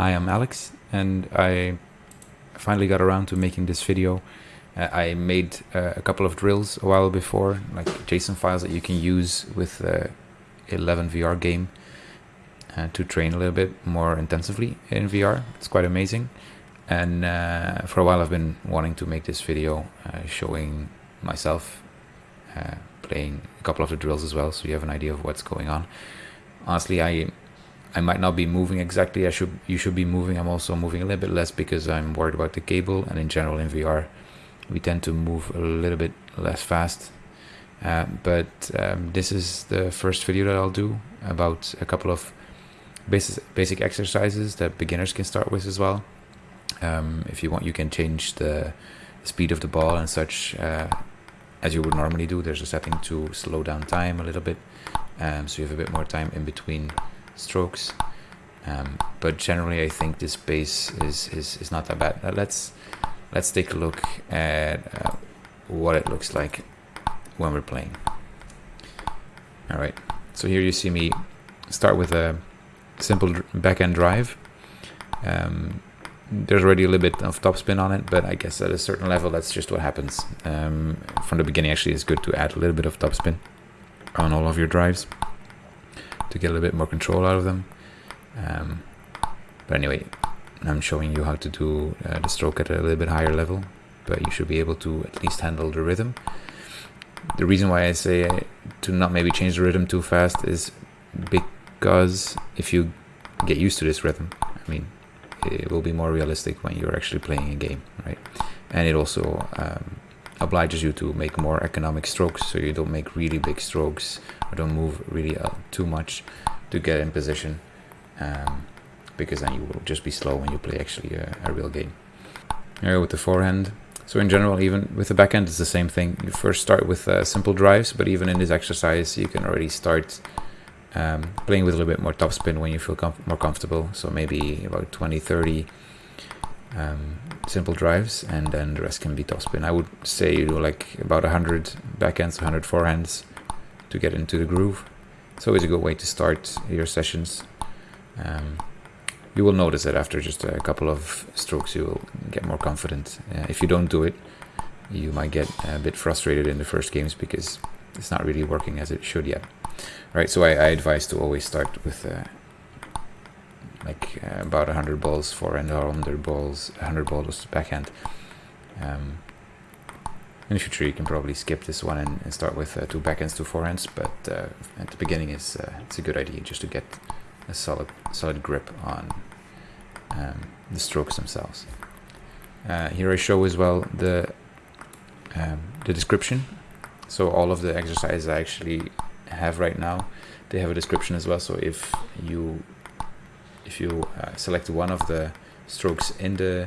Hi, I'm Alex, and I finally got around to making this video. Uh, I made uh, a couple of drills a while before, like JSON files that you can use with the 11 VR game uh, to train a little bit more intensively in VR. It's quite amazing. And uh, for a while I've been wanting to make this video uh, showing myself uh, playing a couple of the drills as well, so you have an idea of what's going on. Honestly, I I might not be moving exactly. I should you should be moving. I'm also moving a little bit less because I'm worried about the cable and in general in VR we tend to move a little bit less fast. Uh, but um, this is the first video that I'll do about a couple of basic basic exercises that beginners can start with as well. Um, if you want, you can change the speed of the ball and such uh, as you would normally do. There's a setting to slow down time a little bit, um, so you have a bit more time in between strokes. Um, but generally, I think this base is, is, is not that bad. Let's let's take a look at uh, what it looks like when we're playing. All right, so here you see me start with a simple backhand drive. Um, there's already a little bit of topspin on it, but I guess at a certain level, that's just what happens. Um, from the beginning, actually, it's good to add a little bit of topspin on all of your drives to get a little bit more control out of them. Um, but anyway, I'm showing you how to do uh, the stroke at a little bit higher level, but you should be able to at least handle the rhythm. The reason why I say to not maybe change the rhythm too fast is because if you get used to this rhythm, I mean, it will be more realistic when you're actually playing a game, right? And it also um, obliges you to make more economic strokes, so you don't make really big strokes or don't move really uh, too much to get in position, um, because then you will just be slow when you play actually a, a real game. Here with the forehand. So in general, even with the backhand, it's the same thing. You first start with uh, simple drives, but even in this exercise, you can already start um, playing with a little bit more topspin when you feel comf more comfortable. So maybe about 20, 30 um, simple drives, and then the rest can be topspin. I would say you do like about 100 backhands, 100 forehands to get into the groove. It's always a good way to start your sessions. Um, you will notice that after just a couple of strokes you will get more confident. Uh, if you don't do it, you might get a bit frustrated in the first games because it's not really working as it should yet. Right, so I, I advise to always start with uh, like uh, about 100 balls for and 100 balls, 100 balls backhand. Um, in the future you can probably skip this one and, and start with uh, two backhands, two forehands, but uh, at the beginning is uh, it's a good idea just to get a solid solid grip on um, the strokes themselves. Uh, here I show as well the um, the description. So all of the exercises I actually have right now, they have a description as well. So if you if you uh, select one of the strokes in the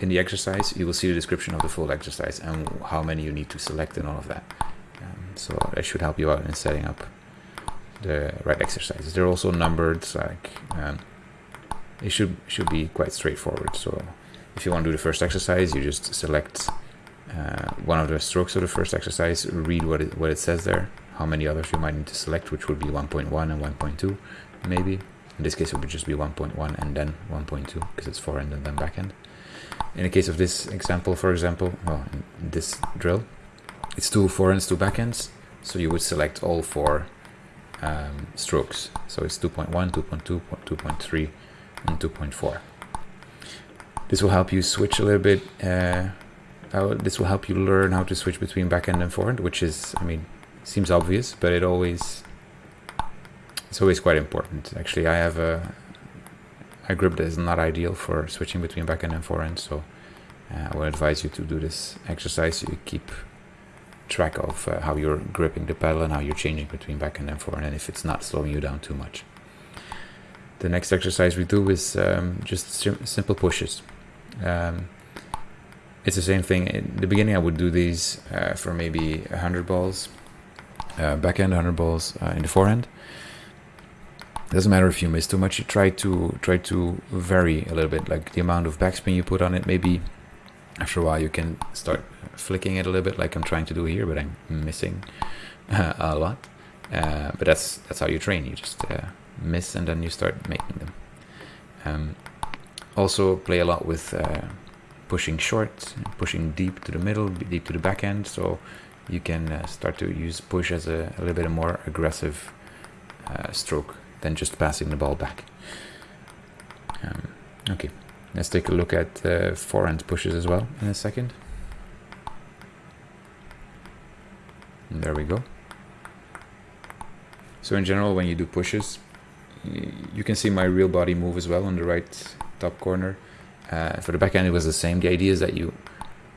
in the exercise, you will see the description of the full exercise and how many you need to select and all of that. Um, so that should help you out in setting up the right exercises. They're also numbered, like um, it should should be quite straightforward. So if you want to do the first exercise, you just select uh, one of the strokes of the first exercise, read what it, what it says there, how many others you might need to select, which would be 1.1 and 1.2 maybe. In this case, it would just be 1.1 and then 1.2 because it's forehand and then backhand. In the case of this example, for example, well, this drill, it's two forehands, two backhands. So you would select all four um, strokes. So it's 2.1, 2.2, 2.3, and 2.4. This will help you switch a little bit. Uh, this will help you learn how to switch between backhand and forehand, which is, I mean, seems obvious, but it always it's always quite important. Actually, I have a, a grip that is not ideal for switching between backhand and forehand, so uh, I would advise you to do this exercise you keep track of uh, how you're gripping the pedal and how you're changing between backhand and forehand, and if it's not slowing you down too much. The next exercise we do is um, just sim simple pushes. Um, it's the same thing. In the beginning, I would do these uh, for maybe 100 balls, uh, backhand, 100 balls uh, in the forehand doesn't matter if you miss too much you try to try to vary a little bit like the amount of backspin you put on it. Maybe after a while you can start flicking it a little bit like I'm trying to do here but I'm missing uh, a lot. Uh, but that's that's how you train. You just uh, miss and then you start making them. Um, also play a lot with uh, pushing short, pushing deep to the middle, deep to the backhand. So you can uh, start to use push as a, a little bit more aggressive uh, stroke than just passing the ball back. Um, okay, let's take a look at uh, forehand pushes as well in a second. And there we go. So in general, when you do pushes, you can see my real body move as well on the right top corner. Uh, for the backhand, it was the same. The idea is that you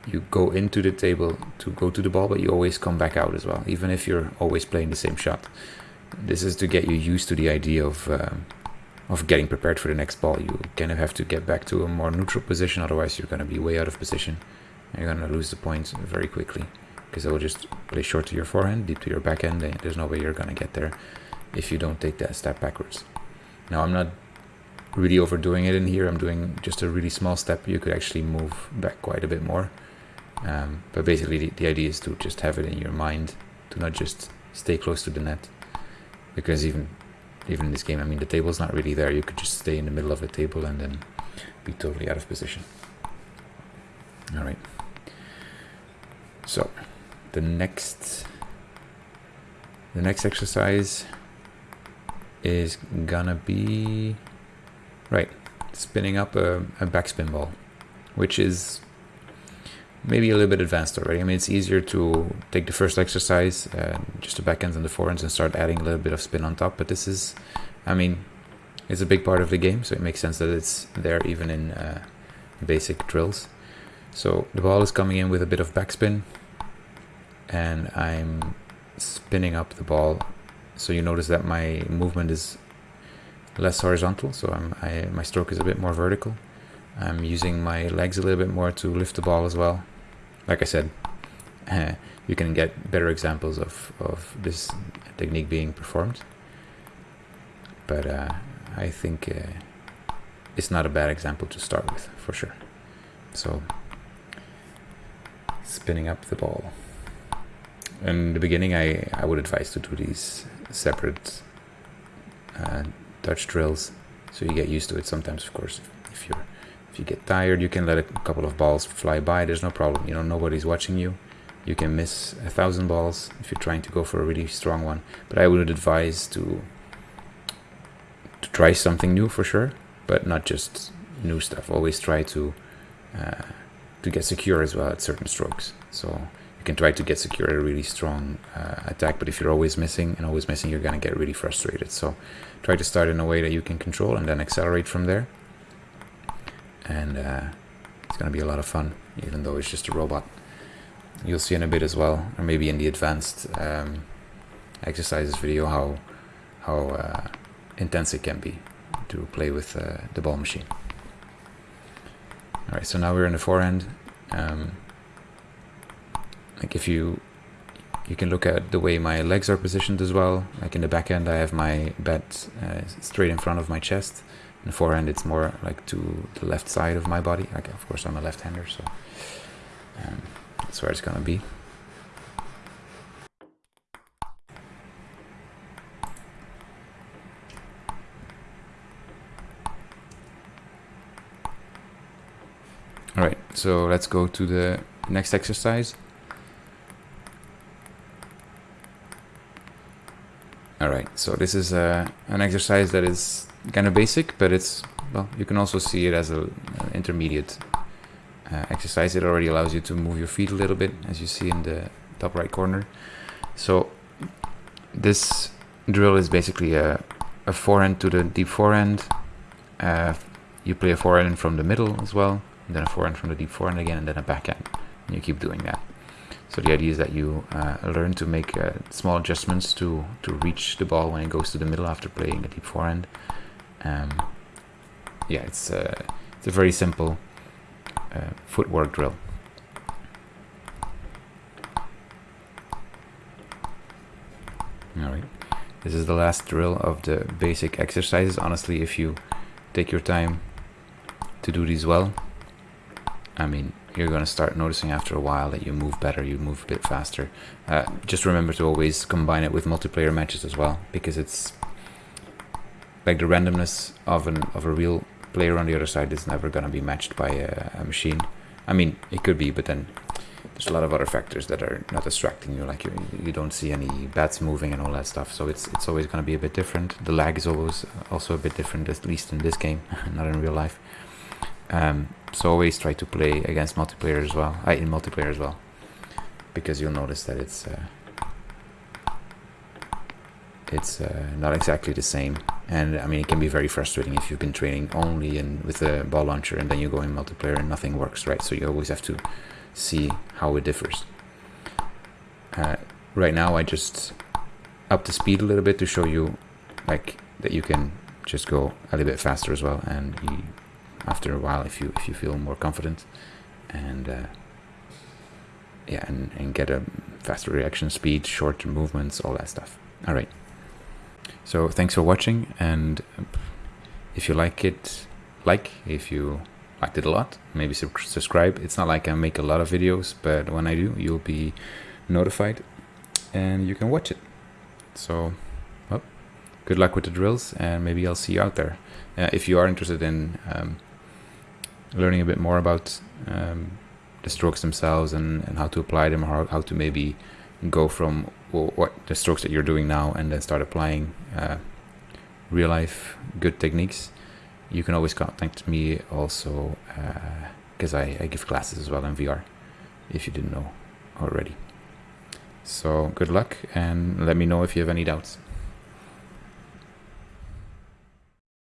you go into the table to go to the ball, but you always come back out as well, even if you're always playing the same shot. This is to get you used to the idea of um, of getting prepared for the next ball. You kind of have to get back to a more neutral position, otherwise you're going to be way out of position. And you're going to lose the points very quickly because it will just play short to your forehand, deep to your backhand. There's no way you're going to get there if you don't take that step backwards. Now I'm not really overdoing it in here. I'm doing just a really small step. You could actually move back quite a bit more. Um, but basically the, the idea is to just have it in your mind to not just stay close to the net because even even in this game I mean the table's not really there. You could just stay in the middle of the table and then be totally out of position. All right. So the next the next exercise is gonna be right spinning up a, a backspin ball which is maybe a little bit advanced already. I mean, it's easier to take the first exercise, uh, just the backhands and the forehands, and start adding a little bit of spin on top. But this is, I mean, it's a big part of the game, so it makes sense that it's there even in uh, basic drills. So the ball is coming in with a bit of backspin, and I'm spinning up the ball. So you notice that my movement is less horizontal, so I'm, I, my stroke is a bit more vertical. I'm using my legs a little bit more to lift the ball as well like I said, uh, you can get better examples of, of this technique being performed. But uh, I think uh, it's not a bad example to start with, for sure. So, spinning up the ball. In the beginning, I, I would advise to do these separate uh, touch drills so you get used to it. Sometimes, of course, if you're if you get tired, you can let a couple of balls fly by. There's no problem. You know, nobody's watching you. You can miss a thousand balls if you're trying to go for a really strong one. But I would advise to to try something new for sure, but not just new stuff. Always try to uh, to get secure as well at certain strokes. So you can try to get secure at a really strong uh, attack, but if you're always missing and always missing, you're gonna get really frustrated. So try to start in a way that you can control and then accelerate from there and uh, it's going to be a lot of fun, even though it's just a robot. You'll see in a bit as well, or maybe in the advanced um, exercises video, how how uh, intense it can be to play with uh, the ball machine. All right, so now we're in the forehand. Um, like if you you can look at the way my legs are positioned as well. Like in the backhand, I have my bat uh, straight in front of my chest in forehand it's more like to the left side of my body. Like of course I'm a left-hander so um, that's where it's gonna be. All right so let's go to the next exercise. All right so this is uh, an exercise that is kind of basic, but it's, well, you can also see it as a, an intermediate uh, exercise. It already allows you to move your feet a little bit, as you see in the top right corner. So this drill is basically a, a forehand to the deep forehand. Uh, you play a forehand from the middle as well, then a forehand from the deep forehand again, and then a backhand. And you keep doing that. So the idea is that you uh, learn to make uh, small adjustments to, to reach the ball when it goes to the middle after playing a deep forehand. Um, yeah, it's, uh, it's a very simple uh, footwork drill. Alright, this is the last drill of the basic exercises. Honestly, if you take your time to do these well, I mean, you're going to start noticing after a while that you move better, you move a bit faster. Uh, just remember to always combine it with multiplayer matches as well, because it's like the randomness of an of a real player on the other side is never going to be matched by a, a, machine. I mean, it could be, but then there's a lot of other factors that are not distracting you. Like you, you don't see any bats moving and all that stuff. So it's it's always going to be a bit different. The lag is always also a bit different, at least in this game, not in real life. Um, so always try to play against multiplayer as well. Uh, in multiplayer as well, because you'll notice that it's. Uh, it's uh, not exactly the same and I mean it can be very frustrating if you've been training only in with a ball launcher and then you go in multiplayer and nothing works right? So you always have to see how it differs. Uh, right now I just up the speed a little bit to show you like that you can just go a little bit faster as well and you, after a while if you if you feel more confident and uh, yeah and, and get a faster reaction speed shorter movements all that stuff. All right so thanks for watching and if you like it, like, if you liked it a lot, maybe subscribe. It's not like I make a lot of videos, but when I do, you'll be notified and you can watch it. So, well, good luck with the drills and maybe I'll see you out there. Uh, if you are interested in um, learning a bit more about um, the strokes themselves and, and how to apply them or how to maybe go from what the strokes that you're doing now and then start applying uh, real life good techniques. You can always contact me also because uh, I, I give classes as well in VR if you didn't know already. So good luck and let me know if you have any doubts